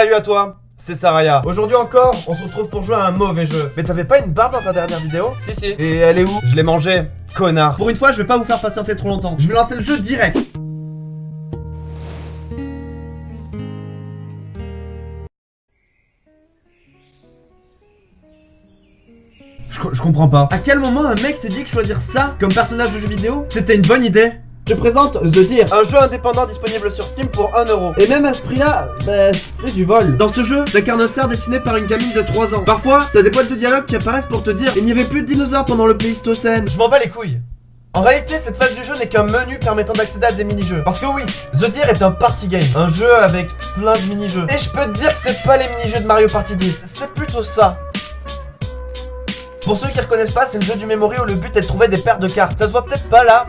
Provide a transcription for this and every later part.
Salut à toi c'est Saraya. Aujourd'hui encore, on se retrouve pour jouer à un mauvais jeu. Mais t'avais pas une barbe dans ta dernière vidéo Si, si. Et elle est où? Je l'ai mangée. Connard. Pour une fois, je vais pas vous faire patienter trop longtemps. Je vais lancer le jeu direct. Je, je comprends pas. À quel moment un mec s'est dit que choisir ça comme personnage de jeu vidéo, c'était une bonne idée? Je présente The Deer, un jeu indépendant disponible sur Steam pour 1€. Et même à ce prix-là, bah, c'est du vol. Dans ce jeu, t'as un cerf dessiné par une gamine de 3 ans. Parfois, t'as des boîtes de dialogue qui apparaissent pour te dire il n'y avait plus de dinosaures pendant le Pléistocène. Je m'en bats les couilles. En réalité, cette phase du jeu n'est qu'un menu permettant d'accéder à des mini-jeux. Parce que oui, The Deer est un party game, un jeu avec plein de mini-jeux. Et je peux te dire que c'est pas les mini-jeux de Mario Party 10, c'est plutôt ça. Pour ceux qui reconnaissent pas, c'est le jeu du memory où le but est de trouver des paires de cartes. Ça se voit peut-être pas là,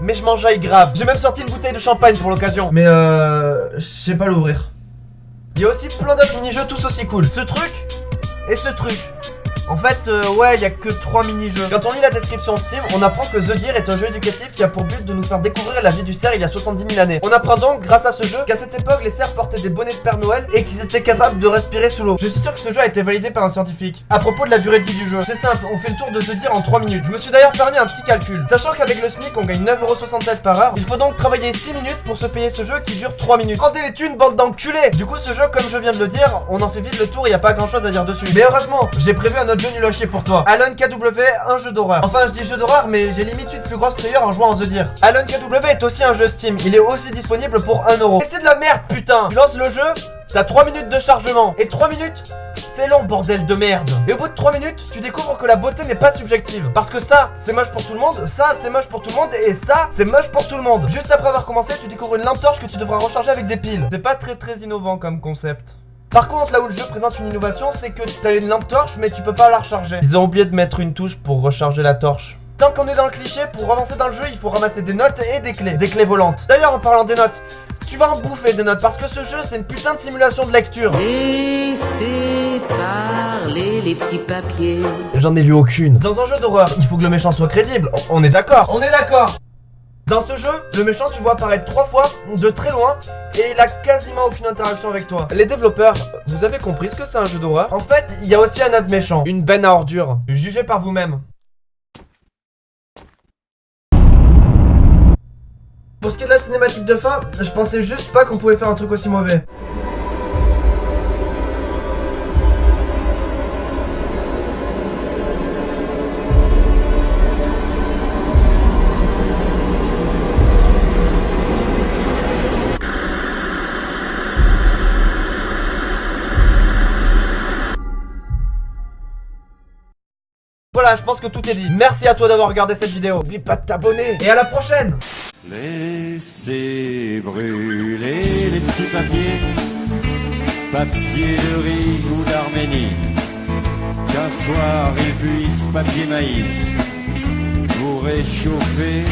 mais je m'enjaille grave. J'ai même sorti une bouteille de champagne pour l'occasion. Mais euh... Je sais pas l'ouvrir. Il y a aussi plein d'autres mini-jeux tous aussi cool. Ce truc et ce truc. En fait, euh, ouais, il y a que 3 mini-jeux. Quand on lit la description Steam, on apprend que The Deer est un jeu éducatif qui a pour but de nous faire découvrir la vie du cerf il y a 70 000 années. On apprend donc, grâce à ce jeu, qu'à cette époque, les cerfs portaient des bonnets de Père Noël et qu'ils étaient capables de respirer sous l'eau. Je suis sûr que ce jeu a été validé par un scientifique. À propos de la durée de vie du jeu, c'est simple, on fait le tour de The Deer en 3 minutes. Je me suis d'ailleurs permis un petit calcul. Sachant qu'avec le SMIC, on gagne 9,67€ par heure, il faut donc travailler 6 minutes pour se payer ce jeu qui dure 3 minutes. Rendez les thunes, bande d'enculés Du coup, ce jeu, comme je viens de le dire, on en fait vite le tour, il y a pas grand chose à dire dessus. Mais heureusement, j'ai prévu un autre jeu nul à pour toi. Alone KW, un jeu d'horreur. Enfin, je dis jeu d'horreur, mais j'ai limite une plus grosse player en jouant en The Deer. Alone KW est aussi un jeu Steam. Il est aussi disponible pour 1€. Et c'est de la merde, putain. Tu lances le jeu, t'as 3 minutes de chargement. Et 3 minutes, c'est long, bordel de merde. Et au bout de 3 minutes, tu découvres que la beauté n'est pas subjective. Parce que ça, c'est moche pour tout le monde, ça, c'est moche pour tout le monde, et ça, c'est moche pour tout le monde. Juste après avoir commencé, tu découvres une lampe torche que tu devras recharger avec des piles. C'est pas très très innovant comme concept. Par contre, là où le jeu présente une innovation, c'est que t'as une lampe torche, mais tu peux pas la recharger. Ils ont oublié de mettre une touche pour recharger la torche. Tant qu'on est dans le cliché, pour avancer dans le jeu, il faut ramasser des notes et des clés. Des clés volantes. D'ailleurs, en parlant des notes, tu vas en bouffer des notes parce que ce jeu, c'est une putain de simulation de lecture. Laissez parler les petits papiers. J'en ai lu aucune. Dans un jeu d'horreur, il faut que le méchant soit crédible. On est d'accord On est d'accord dans ce jeu, le méchant tu vois apparaître trois fois de très loin et il a quasiment aucune interaction avec toi. Les développeurs, vous avez compris ce que c'est un jeu d'horreur En fait, il y a aussi un autre méchant, une benne à ordures. Jugez par vous-même. Pour ce qui est de la cinématique de fin, je pensais juste pas qu'on pouvait faire un truc aussi mauvais. Voilà, je pense que tout est dit. Merci à toi d'avoir regardé cette vidéo. N'oublie pas de t'abonner. Et à la prochaine Laissez brûler les petits papiers, papier de riz ou d'Arménie. Qu'un soir ils puissent papier maïs vous réchauffer